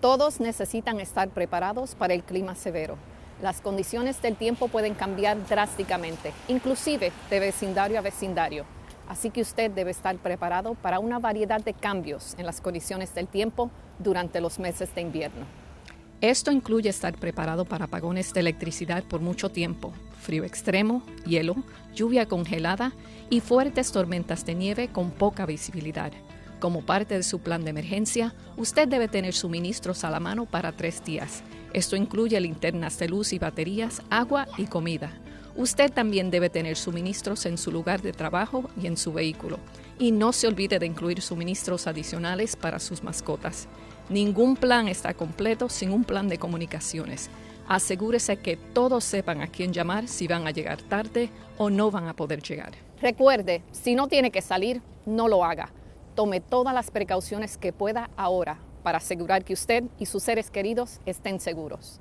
Todos necesitan estar preparados para el clima severo. Las condiciones del tiempo pueden cambiar drásticamente, inclusive de vecindario a vecindario. Así que usted debe estar preparado para una variedad de cambios en las condiciones del tiempo durante los meses de invierno. Esto incluye estar preparado para apagones de electricidad por mucho tiempo, frío extremo, hielo, lluvia congelada y fuertes tormentas de nieve con poca visibilidad. Como parte de su plan de emergencia, usted debe tener suministros a la mano para tres días. Esto incluye linternas de luz y baterías, agua y comida. Usted también debe tener suministros en su lugar de trabajo y en su vehículo. Y no se olvide de incluir suministros adicionales para sus mascotas. Ningún plan está completo sin un plan de comunicaciones. Asegúrese que todos sepan a quién llamar si van a llegar tarde o no van a poder llegar. Recuerde, si no tiene que salir, no lo haga. Tome todas las precauciones que pueda ahora para asegurar que usted y sus seres queridos estén seguros.